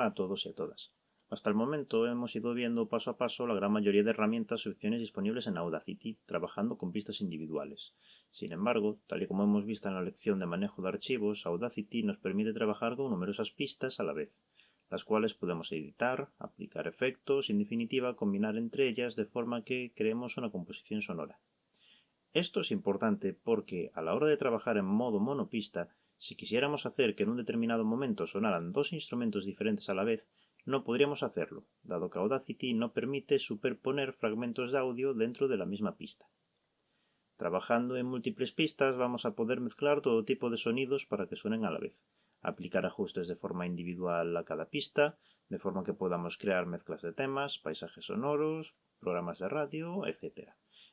A todos y a todas. Hasta el momento hemos ido viendo paso a paso la gran mayoría de herramientas y opciones disponibles en Audacity, trabajando con pistas individuales. Sin embargo, tal y como hemos visto en la lección de manejo de archivos, Audacity nos permite trabajar con numerosas pistas a la vez, las cuales podemos editar, aplicar efectos y en definitiva combinar entre ellas de forma que creemos una composición sonora. Esto es importante porque a la hora de trabajar en modo monopista si quisiéramos hacer que en un determinado momento sonaran dos instrumentos diferentes a la vez, no podríamos hacerlo, dado que Audacity no permite superponer fragmentos de audio dentro de la misma pista. Trabajando en múltiples pistas vamos a poder mezclar todo tipo de sonidos para que suenen a la vez, aplicar ajustes de forma individual a cada pista, de forma que podamos crear mezclas de temas, paisajes sonoros, programas de radio, etc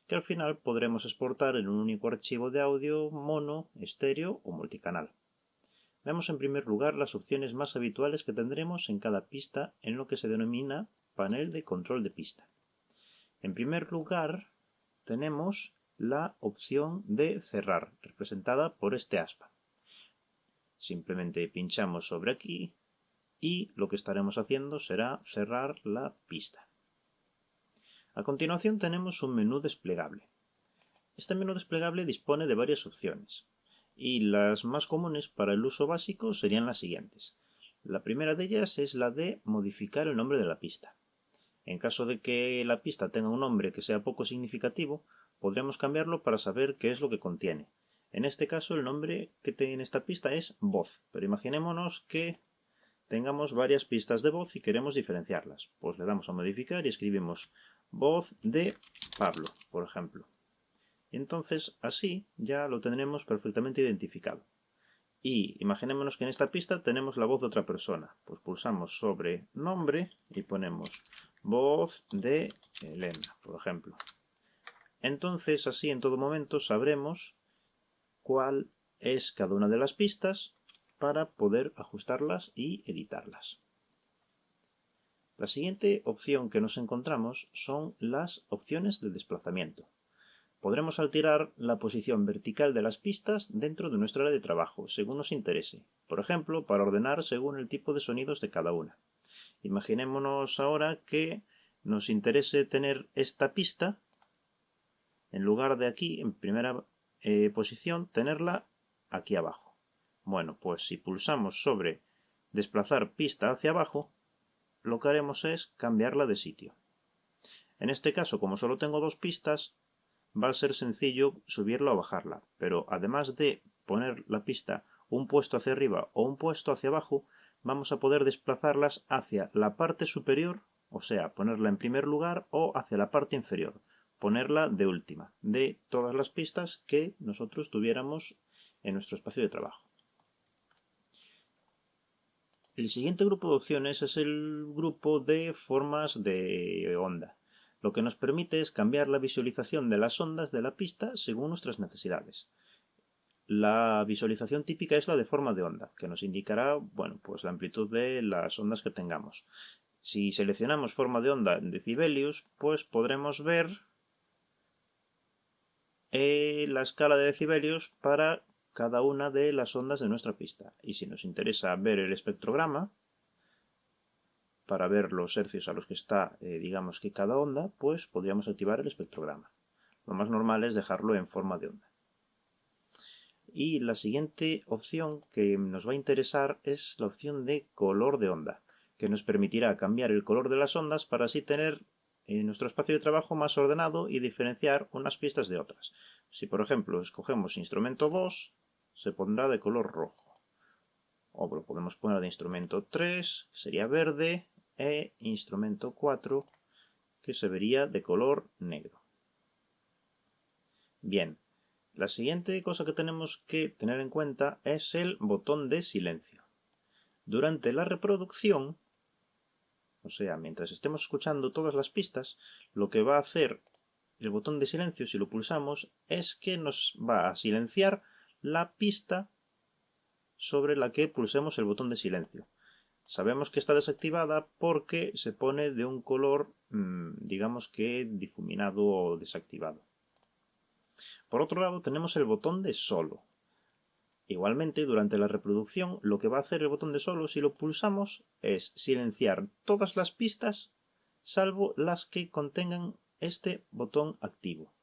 que al final podremos exportar en un único archivo de audio mono, estéreo o multicanal. Veamos en primer lugar las opciones más habituales que tendremos en cada pista en lo que se denomina panel de control de pista. En primer lugar tenemos la opción de cerrar, representada por este aspa. Simplemente pinchamos sobre aquí y lo que estaremos haciendo será cerrar la pista. A continuación tenemos un menú desplegable. Este menú desplegable dispone de varias opciones, y las más comunes para el uso básico serían las siguientes. La primera de ellas es la de modificar el nombre de la pista. En caso de que la pista tenga un nombre que sea poco significativo, podremos cambiarlo para saber qué es lo que contiene. En este caso el nombre que tiene esta pista es voz, pero imaginémonos que tengamos varias pistas de voz y queremos diferenciarlas. Pues le damos a modificar y escribimos voz de Pablo, por ejemplo. Entonces así ya lo tendremos perfectamente identificado. Y imaginémonos que en esta pista tenemos la voz de otra persona. Pues pulsamos sobre nombre y ponemos voz de Elena, por ejemplo. Entonces así en todo momento sabremos cuál es cada una de las pistas para poder ajustarlas y editarlas. La siguiente opción que nos encontramos son las opciones de desplazamiento. Podremos alterar la posición vertical de las pistas dentro de nuestra área de trabajo, según nos interese. Por ejemplo, para ordenar según el tipo de sonidos de cada una. Imaginémonos ahora que nos interese tener esta pista, en lugar de aquí, en primera eh, posición, tenerla aquí abajo. Bueno, pues si pulsamos sobre desplazar pista hacia abajo, lo que haremos es cambiarla de sitio. En este caso, como solo tengo dos pistas, va a ser sencillo subirla o bajarla, pero además de poner la pista un puesto hacia arriba o un puesto hacia abajo, vamos a poder desplazarlas hacia la parte superior, o sea, ponerla en primer lugar, o hacia la parte inferior, ponerla de última, de todas las pistas que nosotros tuviéramos en nuestro espacio de trabajo. El siguiente grupo de opciones es el grupo de formas de onda. Lo que nos permite es cambiar la visualización de las ondas de la pista según nuestras necesidades. La visualización típica es la de forma de onda, que nos indicará bueno, pues la amplitud de las ondas que tengamos. Si seleccionamos forma de onda en decibelios, pues podremos ver eh, la escala de decibelios para cada una de las ondas de nuestra pista. Y si nos interesa ver el espectrograma, para ver los hercios a los que está, eh, digamos que cada onda, pues podríamos activar el espectrograma. Lo más normal es dejarlo en forma de onda. Y la siguiente opción que nos va a interesar es la opción de color de onda, que nos permitirá cambiar el color de las ondas para así tener en eh, nuestro espacio de trabajo más ordenado y diferenciar unas pistas de otras. Si por ejemplo escogemos instrumento 2, se pondrá de color rojo. O lo podemos poner de instrumento 3, que sería verde, e instrumento 4, que se vería de color negro. Bien, la siguiente cosa que tenemos que tener en cuenta es el botón de silencio. Durante la reproducción, o sea, mientras estemos escuchando todas las pistas, lo que va a hacer el botón de silencio, si lo pulsamos, es que nos va a silenciar la pista sobre la que pulsemos el botón de silencio. Sabemos que está desactivada porque se pone de un color, mm, digamos que difuminado o desactivado. Por otro lado tenemos el botón de solo. Igualmente, durante la reproducción, lo que va a hacer el botón de solo si lo pulsamos es silenciar todas las pistas salvo las que contengan este botón activo.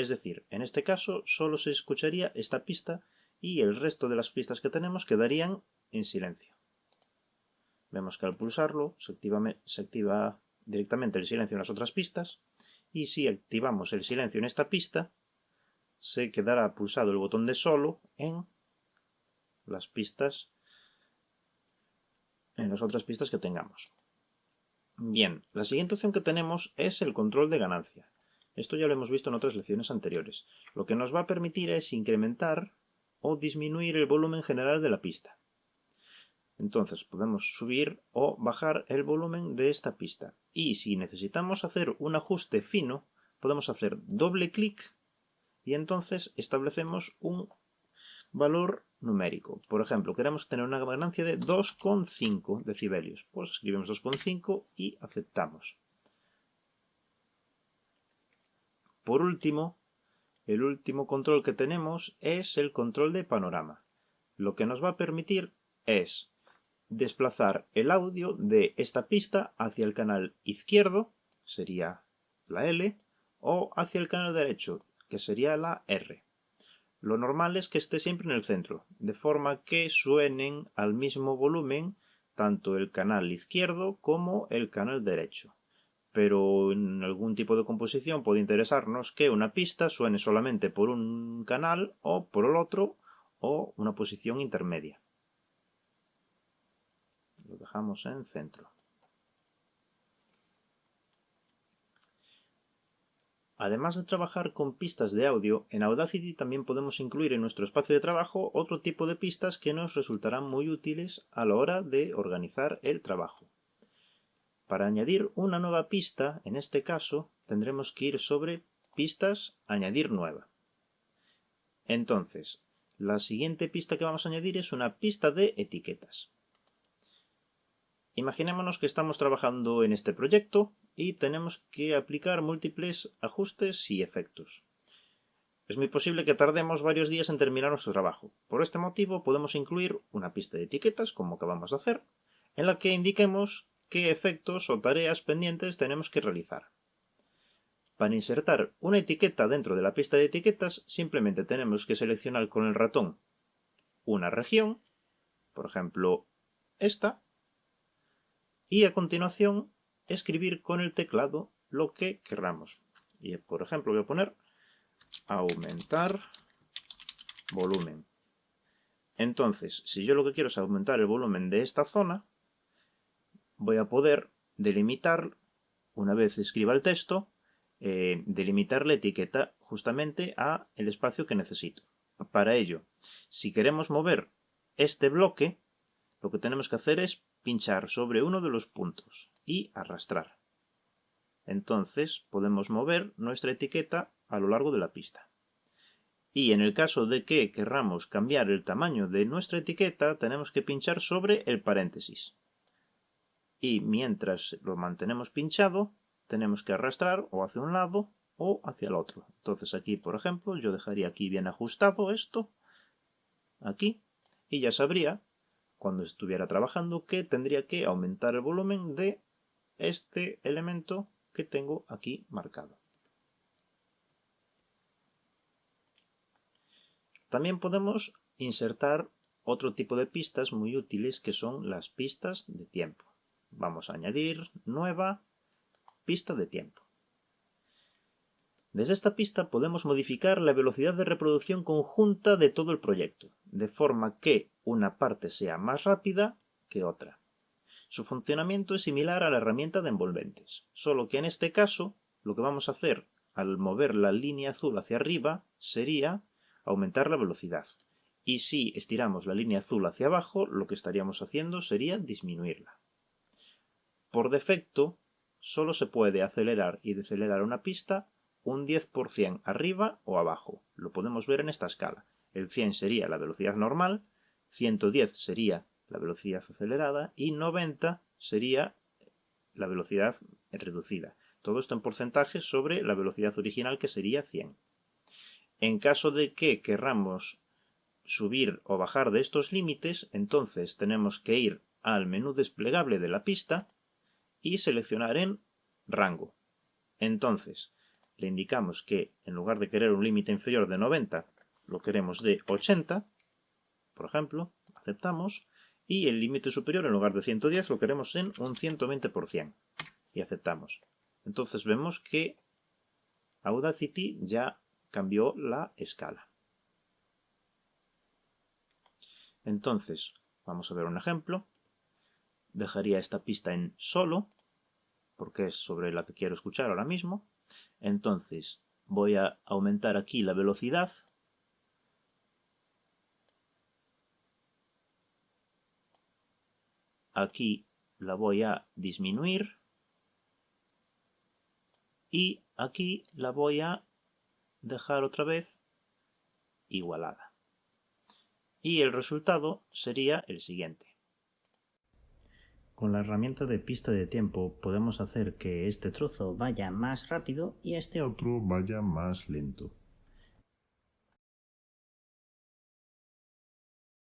Es decir, en este caso solo se escucharía esta pista y el resto de las pistas que tenemos quedarían en silencio. Vemos que al pulsarlo se activa, directamente el silencio en las otras pistas y si activamos el silencio en esta pista se quedará pulsado el botón de solo en las pistas en las otras pistas que tengamos. Bien, la siguiente opción que tenemos es el control de ganancia. Esto ya lo hemos visto en otras lecciones anteriores. Lo que nos va a permitir es incrementar o disminuir el volumen general de la pista. Entonces podemos subir o bajar el volumen de esta pista. Y si necesitamos hacer un ajuste fino, podemos hacer doble clic y entonces establecemos un valor numérico. Por ejemplo, queremos tener una ganancia de 2,5 decibelios. Pues escribimos 2,5 y aceptamos. Por último, el último control que tenemos es el control de panorama. Lo que nos va a permitir es desplazar el audio de esta pista hacia el canal izquierdo, sería la L, o hacia el canal derecho, que sería la R. Lo normal es que esté siempre en el centro, de forma que suenen al mismo volumen tanto el canal izquierdo como el canal derecho. Pero en algún tipo de composición puede interesarnos que una pista suene solamente por un canal o por el otro o una posición intermedia. Lo dejamos en centro. Además de trabajar con pistas de audio, en Audacity también podemos incluir en nuestro espacio de trabajo otro tipo de pistas que nos resultarán muy útiles a la hora de organizar el trabajo. Para añadir una nueva pista, en este caso, tendremos que ir sobre Pistas, Añadir nueva. Entonces, la siguiente pista que vamos a añadir es una pista de etiquetas. Imaginémonos que estamos trabajando en este proyecto y tenemos que aplicar múltiples ajustes y efectos. Es muy posible que tardemos varios días en terminar nuestro trabajo. Por este motivo podemos incluir una pista de etiquetas, como acabamos de hacer, en la que indiquemos qué efectos o tareas pendientes tenemos que realizar. Para insertar una etiqueta dentro de la pista de etiquetas, simplemente tenemos que seleccionar con el ratón una región, por ejemplo esta, y a continuación escribir con el teclado lo que queramos. Y por ejemplo voy a poner aumentar volumen. Entonces, si yo lo que quiero es aumentar el volumen de esta zona, voy a poder delimitar, una vez escriba el texto, eh, delimitar la etiqueta justamente a el espacio que necesito. Para ello, si queremos mover este bloque, lo que tenemos que hacer es pinchar sobre uno de los puntos y arrastrar. Entonces podemos mover nuestra etiqueta a lo largo de la pista. Y en el caso de que querramos cambiar el tamaño de nuestra etiqueta, tenemos que pinchar sobre el paréntesis. Y mientras lo mantenemos pinchado, tenemos que arrastrar o hacia un lado o hacia el otro. Entonces aquí, por ejemplo, yo dejaría aquí bien ajustado esto, aquí, y ya sabría cuando estuviera trabajando que tendría que aumentar el volumen de este elemento que tengo aquí marcado. También podemos insertar otro tipo de pistas muy útiles que son las pistas de tiempo. Vamos a añadir nueva pista de tiempo. Desde esta pista podemos modificar la velocidad de reproducción conjunta de todo el proyecto, de forma que una parte sea más rápida que otra. Su funcionamiento es similar a la herramienta de envolventes, solo que en este caso lo que vamos a hacer al mover la línea azul hacia arriba sería aumentar la velocidad. Y si estiramos la línea azul hacia abajo, lo que estaríamos haciendo sería disminuirla. Por defecto, solo se puede acelerar y decelerar una pista un 10% arriba o abajo. Lo podemos ver en esta escala. El 100 sería la velocidad normal 110 sería la velocidad acelerada y 90 sería la velocidad reducida. Todo esto en porcentaje sobre la velocidad original que sería 100. En caso de que querramos subir o bajar de estos límites, entonces tenemos que ir al menú desplegable de la pista y seleccionar en rango. Entonces, le indicamos que en lugar de querer un límite inferior de 90, lo queremos de 80, por ejemplo, aceptamos, y el límite superior en lugar de 110 lo queremos en un 120%, y aceptamos. Entonces vemos que Audacity ya cambió la escala. Entonces, vamos a ver un ejemplo. Dejaría esta pista en solo, porque es sobre la que quiero escuchar ahora mismo. Entonces, voy a aumentar aquí la velocidad. Aquí la voy a disminuir. Y aquí la voy a dejar otra vez igualada. Y el resultado sería el siguiente. Con la herramienta de pista de tiempo podemos hacer que este trozo vaya más rápido y este otro vaya más lento.